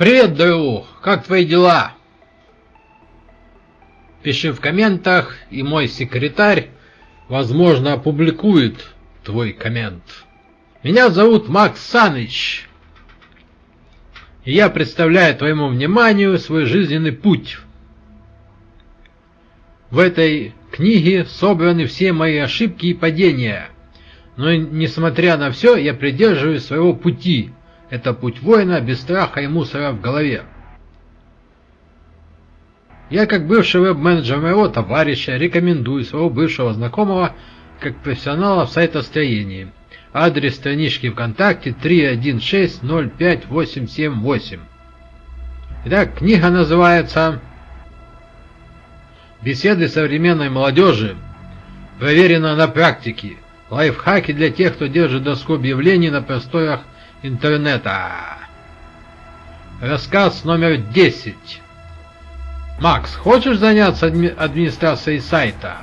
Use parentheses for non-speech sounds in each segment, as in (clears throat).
Привет, друг! Как твои дела? Пиши в комментах, и мой секретарь, возможно, опубликует твой коммент. Меня зовут Макс Саныч, и я представляю твоему вниманию свой жизненный путь. В этой книге собраны все мои ошибки и падения, но несмотря на все, я придерживаюсь своего пути – это путь воина без страха и мусора в голове. Я, как бывший веб-менеджер моего товарища, рекомендую своего бывшего знакомого как профессионала в сайтостроении. Адрес странички ВКонтакте 316-05878. Итак, книга называется «Беседы современной молодежи. Проверено на практике. Лайфхаки для тех, кто держит доску объявлений на просторах интернета. Рассказ номер 10. Макс, хочешь заняться адми администрацией сайта?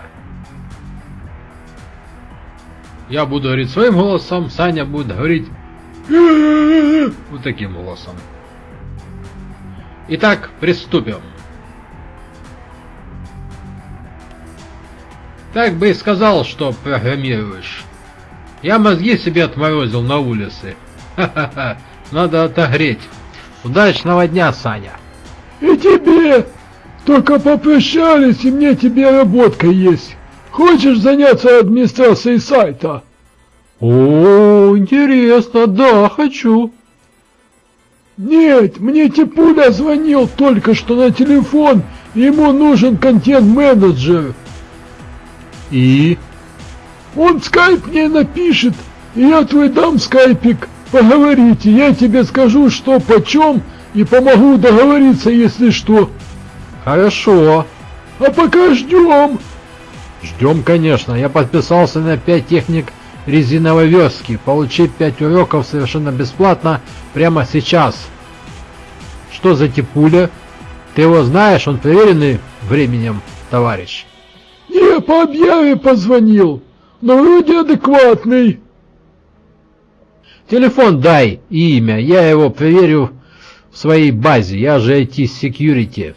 Я буду говорить своим голосом, Саня будет говорить (clears throat) вот таким голосом. Итак, приступим. Так бы и сказал, что программируешь. Я мозги себе отморозил на улице. (laughs) Надо отогреть. Удачного дня, Саня. И тебе. Только попрощались, и мне тебе работка есть. Хочешь заняться администрацией сайта? О, интересно, да, хочу. Нет, мне Типуля звонил только что на телефон, ему нужен контент-менеджер. И? Он скайп мне напишет, и я твой дам скайпик. Поговорите, я тебе скажу, что почем, и помогу договориться, если что. Хорошо. А пока ждем. Ждем, конечно. Я подписался на 5 техник резиновой верстки. Получи 5 уроков совершенно бесплатно прямо сейчас. Что за типуля? Ты его знаешь? Он проверенный временем, товарищ. Не, по объяве позвонил. Но вроде адекватный. Телефон дай и имя, я его проверю в своей базе, я же IT-security.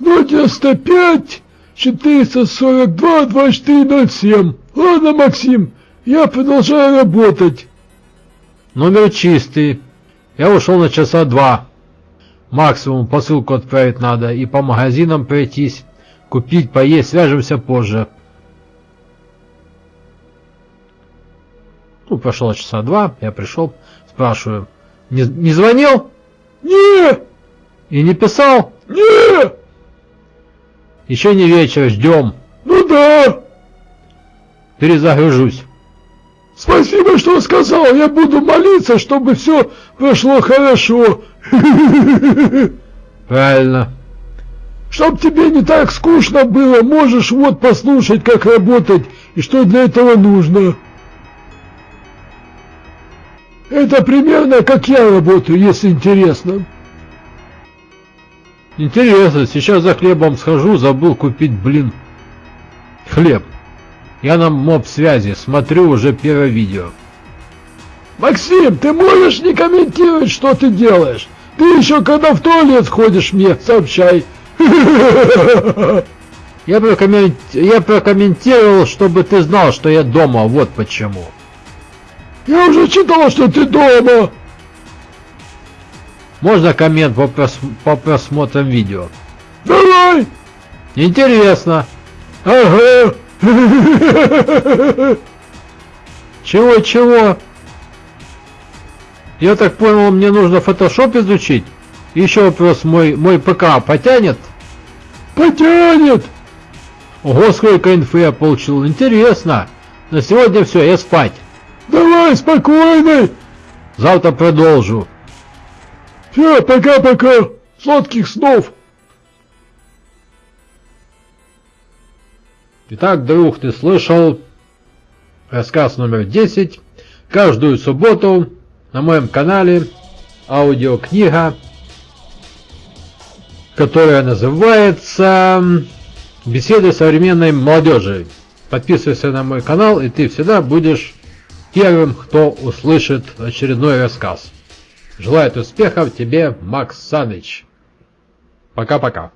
095 442 2407. Ладно, Максим, я продолжаю работать. Номер чистый. Я ушел на часа два. Максимум посылку отправить надо и по магазинам пройтись, купить, поесть, свяжемся позже. Ну, прошло часа два, я пришел, спрашиваю, не, не звонил? Не! И не писал? Не! Еще не вечер, ждем. Ну да. Перезагружусь. Спасибо, что сказал. Я буду молиться, чтобы все прошло хорошо. (laughs) Правильно. Чтоб тебе не так скучно было, можешь вот послушать, как работать и что для этого нужно. Это примерно как я работаю, если интересно. Интересно, сейчас за хлебом схожу, забыл купить, блин, хлеб. Я на моб связи, смотрю уже первое видео. Максим, ты можешь не комментировать, что ты делаешь? Ты еще когда в туалет ходишь мне, сообщай. Я, прокоммент... я прокомментировал, чтобы ты знал, что я дома, вот почему. Я уже читал, что ты дома. Можно коммент по, прос... по просмотрам видео? Давай. Интересно. Ага. Чего-чего? Я так понял, мне нужно Photoshop изучить? Еще вопрос, мой, мой ПК потянет? Потянет. Ого, сколько инфы я получил. Интересно. На сегодня все, я спать. Давай, спокойно. Завтра продолжу. Все, пока-пока. Сладких снов. Итак, друг, ты слышал рассказ номер 10. Каждую субботу на моем канале аудиокнига, которая называется «Беседы современной молодежи». Подписывайся на мой канал, и ты всегда будешь первым, кто услышит очередной рассказ. Желает успехов тебе, Макс Саныч. Пока-пока.